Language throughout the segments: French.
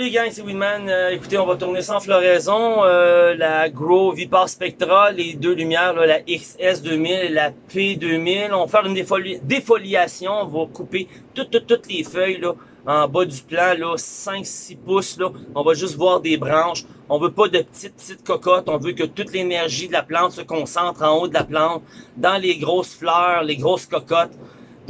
Salut gang, c'est Winman. Euh, écoutez, on va tourner sans floraison. Euh, la Grow Vipar Spectra, les deux lumières, là, la XS2000 et la P2000. On va faire une défoliation. On va couper toutes, toutes, les feuilles là, en bas du plan, là, 5-6 pouces. Là. On va juste voir des branches. On veut pas de petites, petites cocottes. On veut que toute l'énergie de la plante se concentre en haut de la plante, dans les grosses fleurs, les grosses cocottes.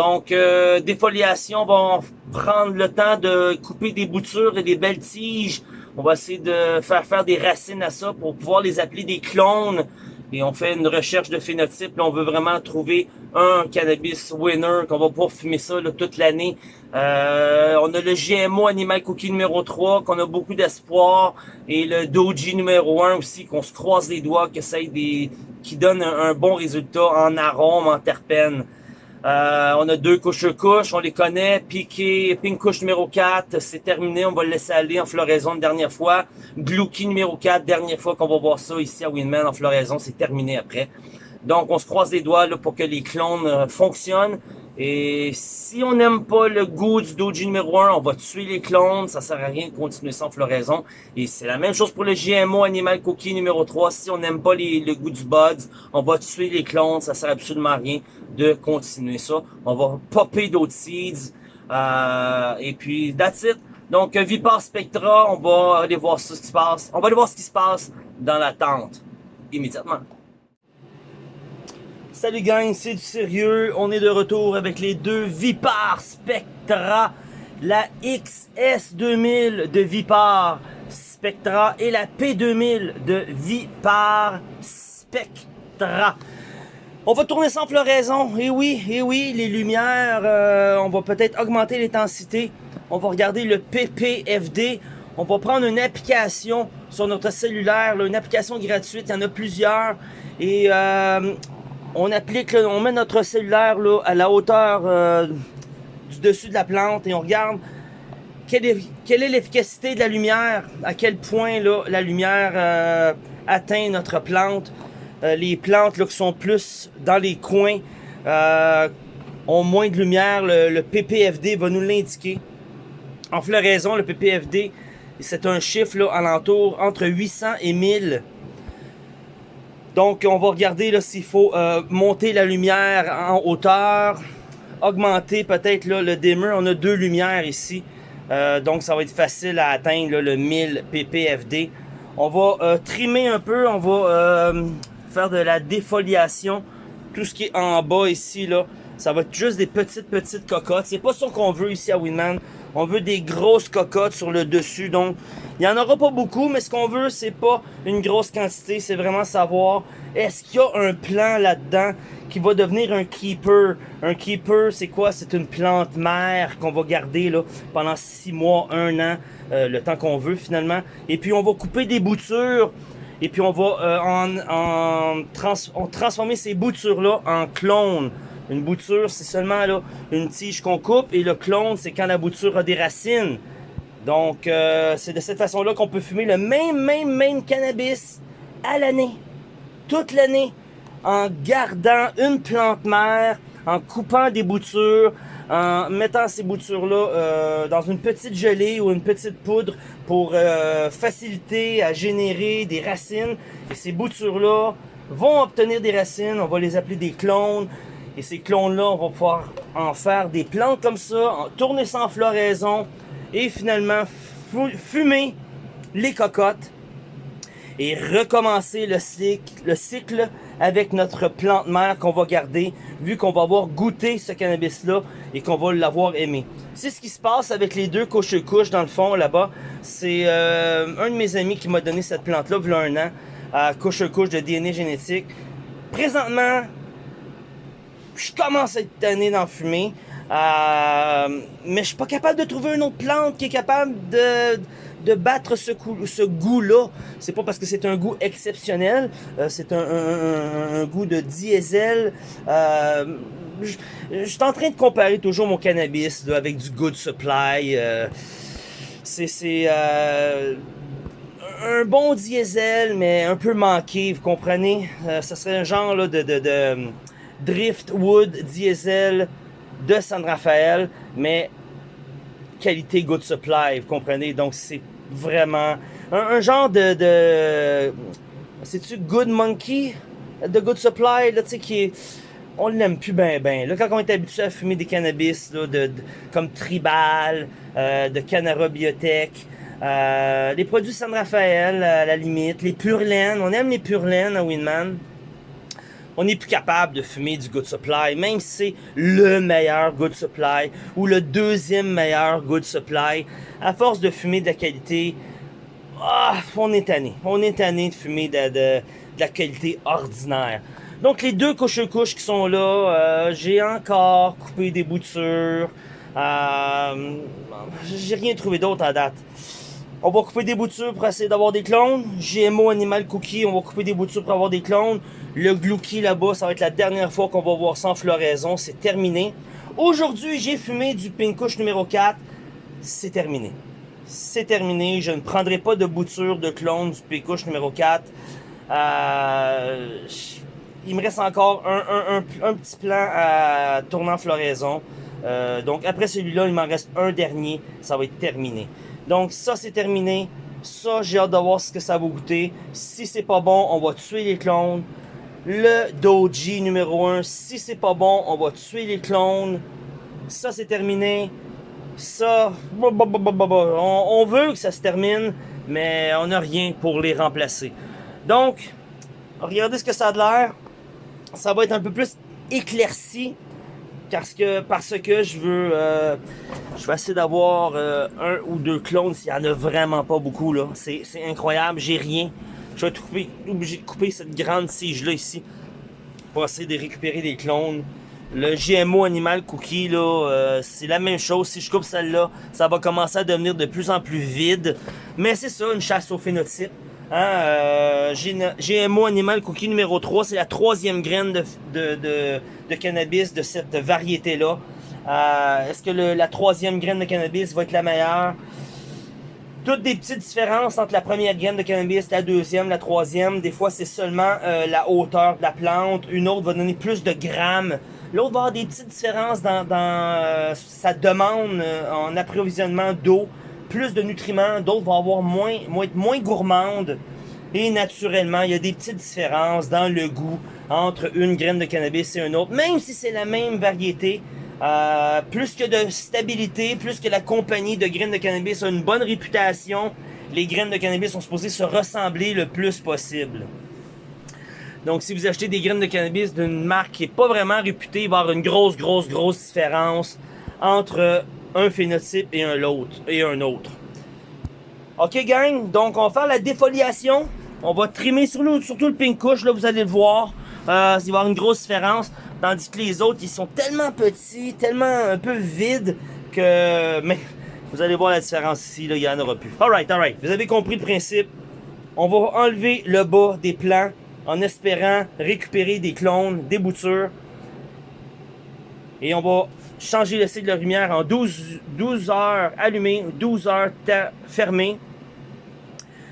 Donc, euh, défoliation, on va prendre le temps de couper des boutures et des belles tiges. On va essayer de faire faire des racines à ça pour pouvoir les appeler des clones. Et on fait une recherche de phénotype. on veut vraiment trouver un cannabis winner, qu'on va pouvoir fumer ça toute l'année. Euh, on a le GMO Animal Cookie numéro 3, qu'on a beaucoup d'espoir. Et le Doji numéro 1 aussi, qu'on se croise les doigts, que ça des, qui donne un, un bon résultat en arôme, en terpène. Euh, on a deux couches couches, on les connaît. Piqué, pink couche numéro 4, c'est terminé, on va le laisser aller en floraison une dernière fois. Glouki numéro 4, dernière fois qu'on va voir ça ici à Winman en floraison, c'est terminé après. Donc on se croise les doigts là, pour que les clones euh, fonctionnent. Et si on n'aime pas le goût du Doji numéro 1, on va tuer les clones, ça sert à rien de continuer sans floraison. Et c'est la même chose pour le GMO Animal Cookie numéro 3. Si on n'aime pas le goût du Buds, on va tuer les clones, ça sert absolument à rien de continuer ça. On va popper d'autres seeds. Euh, et puis, that's it. Donc, Vipar Spectra, on va aller voir ce qui se passe. On va aller voir ce qui se passe dans la tente immédiatement. Salut gang, c'est du sérieux. On est de retour avec les deux Vipar Spectra. La XS2000 de Vipar Spectra et la P2000 de Vipar Spectra. On va tourner sans floraison. Et oui, et oui, les lumières, euh, on va peut-être augmenter l'intensité. On va regarder le PPFD. On va prendre une application sur notre cellulaire, une application gratuite, il y en a plusieurs. Et euh, on applique, on met notre cellulaire là, à la hauteur euh, du dessus de la plante et on regarde quelle est l'efficacité de la lumière, à quel point là, la lumière euh, atteint notre plante. Euh, les plantes là, qui sont plus dans les coins ont moins de lumière, le, PPFD va nous l'indiquer. En floraison, le PPFD, c'est un chiffre là, alentour entre 800 et 1000 donc, on va regarder s'il faut euh, monter la lumière en hauteur, augmenter peut-être le dimmer. On a deux lumières ici, euh, donc ça va être facile à atteindre le 1000 ppfd. On va euh, trimer un peu, on va faire de la défoliation. Tout ce qui est en bas ici, là, ça va être juste des petites, petites cocottes. C'est pas ça qu'on veut ici à Winman. On veut des grosses cocottes sur le dessus, donc il n'y en aura pas beaucoup, mais ce qu'on veut, c'est pas une grosse quantité, c'est vraiment savoir est-ce qu'il y a un plan là-dedans qui va devenir un keeper? Un keeper, c'est quoi? C'est une plante mère qu'on va garder là, pendant six mois, un an, euh, le temps qu'on veut finalement. Et puis on va couper des boutures et puis on va euh, en, transformer ces boutures-là en clones. Une bouture, c'est seulement là, une tige qu'on coupe et le clone, c'est quand la bouture a des racines. Donc, euh, c'est de cette façon-là qu'on peut fumer le même, même, même cannabis à l'année. Toute l'année. En gardant une plante mère, en coupant des boutures, en mettant ces boutures-là euh, dans une petite gelée ou une petite poudre pour euh, faciliter à générer des racines. Et ces boutures-là vont obtenir des racines, on va les appeler des clones. Et ces clones-là, on va pouvoir en faire des plantes comme ça, tourner sans floraison, et finalement fumer les cocottes et recommencer le cycle, le cycle avec notre plante mère qu'on va garder vu qu'on va avoir goûté ce cannabis là et qu'on va l'avoir aimé. C'est ce qui se passe avec les deux couches-couches dans le fond là-bas. C'est euh, un de mes amis qui m'a donné cette plante là il y a un an à couche-couche de DNA génétique. Présentement, je commence à être tanné d'en fumer. Euh, mais je suis pas capable de trouver une autre plante qui est capable de, de battre ce, ce goût-là. C'est pas parce que c'est un goût exceptionnel, euh, c'est un, un, goût de diesel. Euh, je suis en train de comparer toujours mon cannabis avec du Good Supply. Euh, c'est un bon diesel, mais un peu manqué, vous comprenez? ça serait un genre là, de, de, de Driftwood diesel de San Rafael, mais qualité good supply, vous comprenez? Donc c'est vraiment. Un, genre de... de C'est-tu Good Monkey? De Good Supply, là, tu sais, qui. On l'aime plus ben ben. Là, quand on est habitué à fumer des cannabis, là, de, comme Tribal, euh, de Canara Biotech, euh, les produits San Rafael, à la limite, les Purlaine, on aime les Purlaine à Winman on n'est plus capable de fumer du Good Supply, même si c'est le meilleur Good Supply ou le deuxième meilleur Good Supply. À force de fumer de la qualité, ah, on est tanné. On est tanné de fumer de, la qualité ordinaire. Donc les deux couches-couches qui sont là, euh, j'ai encore coupé des boutures. Euh, j'ai rien trouvé d'autre à date. On va couper des boutures pour essayer d'avoir des clones. GMO Animal Cookie, on va couper des boutures pour avoir des clones. Le Glouki là-bas, ça va être la dernière fois qu'on va voir sans floraison. C'est terminé. Aujourd'hui, j'ai fumé du Pinkush numéro 4. C'est terminé. C'est terminé. Je ne prendrai pas de bouture de clone du Pinkush numéro 4. Euh, il me reste encore un, petit plan à tourner en floraison. Euh, donc après celui-là, il m'en reste un dernier. Ça va être terminé. Donc ça, c'est terminé. Ça, j'ai hâte de voir ce que ça va goûter. Si c'est pas bon, on va tuer les clones le Doji numéro 1. Si c'est pas bon, on va tuer les clones. Ça, c'est terminé. Ça, on, veut que ça se termine, mais on n'a rien pour les remplacer. Donc, regardez ce que ça a de l'air. Ça va être un peu plus éclairci parce que parce que je veux euh, je vais essayer d'avoir euh, un ou deux clones s'il y en a vraiment pas beaucoup là c'est incroyable j'ai rien je vais être obligé de couper cette grande tige-là ici pour essayer de récupérer des clones. Le GMO Animal Cookie, là, euh, c'est la même chose. Si je coupe celle-là, ça va commencer à devenir de plus en plus vide. Mais c'est ça, une chasse au phénotype. Hein, euh, GMO Animal Cookie numéro 3, c'est la troisième graine de, cannabis de cette variété-là. Euh, est-ce que la troisième graine de cannabis va être la meilleure? toutes des petites différences entre la première graine de cannabis, la deuxième, la troisième. Des fois, c'est seulement euh, la hauteur de la plante. Une autre va donner plus de grammes. L'autre va avoir des petites différences dans, euh, sa demande en approvisionnement d'eau, plus de nutriments. D'autres vont moins, être moins gourmandes. Et naturellement, il y a des petites différences dans le goût entre une graine de cannabis et une autre. Même si c'est la même variété, euh, plus que de stabilité, plus que la compagnie de graines de cannabis a une bonne réputation, les graines de cannabis sont supposées se ressembler le plus possible. Donc, si vous achetez des graines de cannabis d'une marque qui n'est pas vraiment réputée, il va y avoir une grosse, grosse, grosse différence entre un phénotype et un autre. Et un autre. Ok, gang, donc on va faire la défoliation. On va trimer sur surtout le pink là, vous allez le voir. Euh, il va y avoir une grosse différence. Tandis que les autres, ils sont tellement petits, tellement un peu vides que... Mais vous allez voir la différence ici, là, il n'y en aura plus. Alright, alright. Vous avez compris le principe. On va enlever le bas des plants en espérant récupérer des clones, des boutures. Et on va changer le cycle de lumière en 12, 12 heures allumées, 12 heures fermées.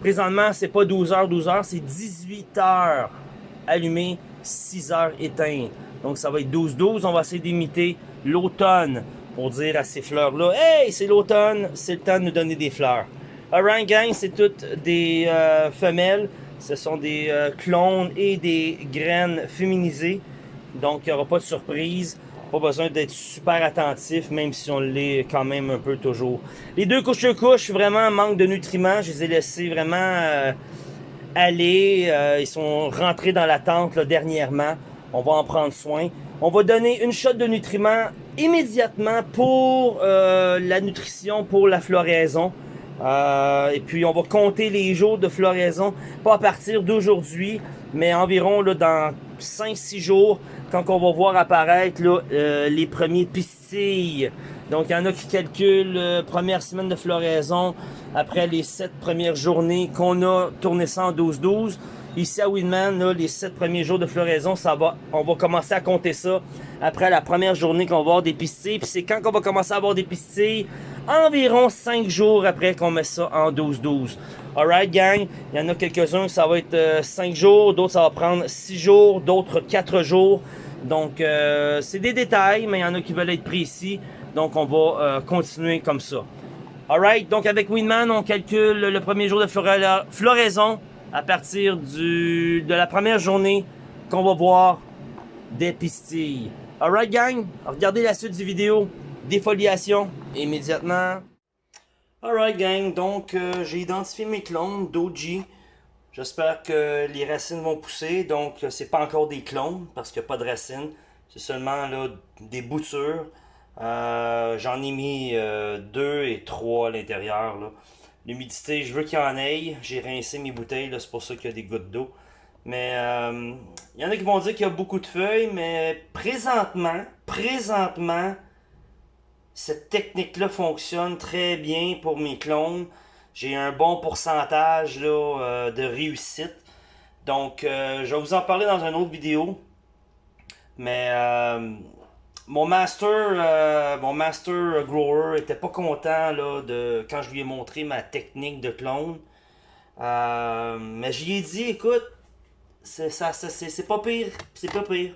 Présentement, c'est pas 12 heures, 12 heures, c'est 18 heures allumées, 6 heures éteintes. Donc ça va être 12-12. On va essayer d'imiter l'automne pour dire à ces fleurs-là, Hey, c'est l'automne, c'est le temps de nous donner des fleurs. Alright gang, c'est toutes des euh, femelles. Ce sont des euh, clones et des graines féminisées. Donc il n'y aura pas de surprise. Pas besoin d'être super attentif, même si on l'est quand même un peu toujours. Les deux couches de couches, vraiment manque de nutriments. Je les ai laissés vraiment euh, aller. ils sont rentrés dans la tente dernièrement. On va en prendre soin. On va donner une shot de nutriments immédiatement pour euh, la nutrition, pour la floraison. Euh, et puis on va compter les jours de floraison, pas à partir d'aujourd'hui, mais environ là, dans 5-6 jours, quand on va voir apparaître là, euh, les premiers pistilles. Donc il y en a qui calculent première semaine de floraison après les 7 premières journées qu'on a tourné ça en 12-12. Ici à Winman, les 7 premiers jours de floraison, ça va, on va commencer à compter ça après la première journée qu'on va avoir des pistilles. Puis c'est quand qu'on va commencer à avoir des pistilles? Environ 5 jours après qu'on met ça en 12-12. Alright gang, il y en a quelques-uns, ça va être 5 euh, jours, d'autres ça va prendre 6 jours, d'autres 4 jours. Donc euh, c'est des détails, mais il y en a qui veulent être précis. Donc on va euh, continuer comme ça. Alright, donc avec Winman, on calcule le premier jour de floraison à partir du, de la première journée qu'on va voir des pistilles. Alright gang, regardez la suite du vidéo, défoliation, immédiatement. Alright gang, donc euh, j'ai identifié mes clones d'OG. J'espère que les racines vont pousser, donc c'est pas encore des clones parce qu'il n'y a pas de racines. C'est seulement là, des boutures. Euh, j'en ai mis euh, deux et trois à l'intérieur. L'humidité, je veux qu'il y en ait. J'ai rincé mes bouteilles, c'est pour ça qu'il y a des gouttes d'eau. Mais il y en a qui vont dire qu'il y a beaucoup de feuilles, mais présentement, présentement, cette technique-là fonctionne très bien pour mes clones. J'ai un bon pourcentage euh, de réussite. Donc, euh, je vais vous en parler dans une autre vidéo. Mais euh, mon master mon master grower était pas content là, de quand je lui ai montré ma technique de clone. mais je lui ai dit, écoute, c'est pas pire, c'est pas pire.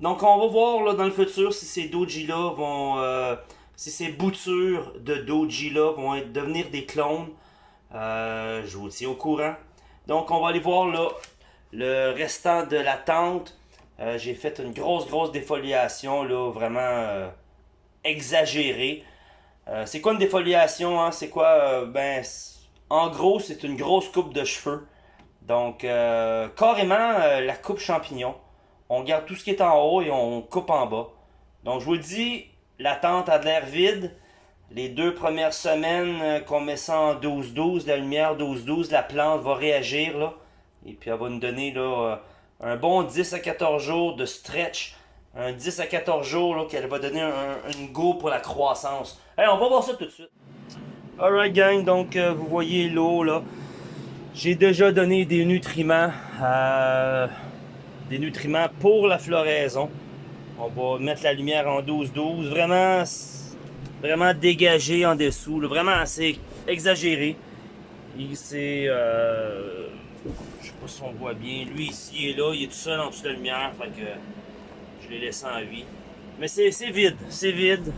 Donc on va voir là, dans le futur si ces doji là vont si ces boutures de doji là vont devenir des clones, euh, je vous tiens au courant. Donc on va aller voir là, le restant de la tente. Euh, j'ai fait une grosse, grosse défoliation, là, vraiment euh, exagérée. c'est quoi une défoliation? Hein? C'est quoi? ben, en gros, c'est une grosse coupe de cheveux. Donc, carrément, la coupe champignon. On garde tout ce qui est en haut et on coupe en bas. Donc, je vous dis, la tente a de l'air vide. Les deux premières semaines euh, qu'on met ça en 12-12, la lumière 12-12, la plante va réagir. Là, et puis elle va nous donner là, euh, un bon 10 à 14 jours de stretch. Un 10 à 14 jours qu'elle va donner une go pour la croissance. Allez, on va voir ça tout de suite. Alright gang, donc euh, vous voyez l'eau là. J'ai déjà donné des nutriments. des nutriments pour la floraison. On va mettre la lumière en 12-12. Vraiment, vraiment dégagé en dessous. Vraiment assez exagéré. C'est... Euh, si on voit bien. Lui ici et là, il est tout seul en dessous de la lumière. Fait que je l'ai laissé en vie. Mais c'est vide. C'est vide.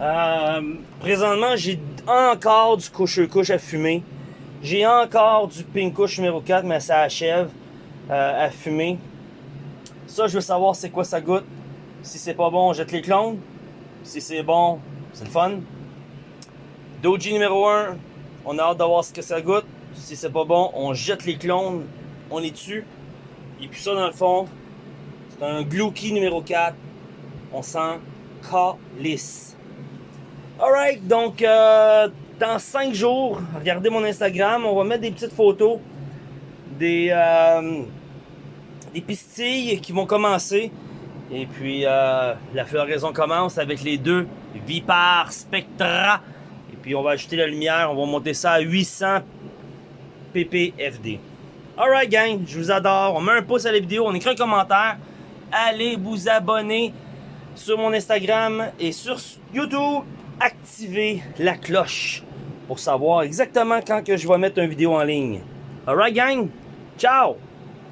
Euh, présentement, j'ai encore du couche-couche à fumer. J'ai encore du pink couche numéro 4, mais ça achève euh, à fumer. Ça, je veux savoir c'est quoi ça goûte. Si c'est pas bon, on jette les clones. Si c'est bon, c'est le fun. Doji numéro 1, on a hâte de voir ce que ça goûte. Si c'est pas bon, on jette les clones, on les tue. Et puis ça, dans le fond, c'est un Glouki numéro 4. On sent calice. Alright, donc euh, dans 5 jours, regardez mon Instagram, on va mettre des petites photos des, euh, des pistilles qui vont commencer. Et puis, euh, la floraison commence avec les deux Vipar Spectra. Et puis, on va ajouter la lumière. On va monter ça à 800 ppfd. Alright, gang. Je vous adore. On met un pouce à la vidéo. On écrit un commentaire. Allez vous abonner sur mon Instagram et sur YouTube. Activez la cloche pour savoir exactement quand je vais mettre une vidéo en ligne. Alright, gang. Ciao!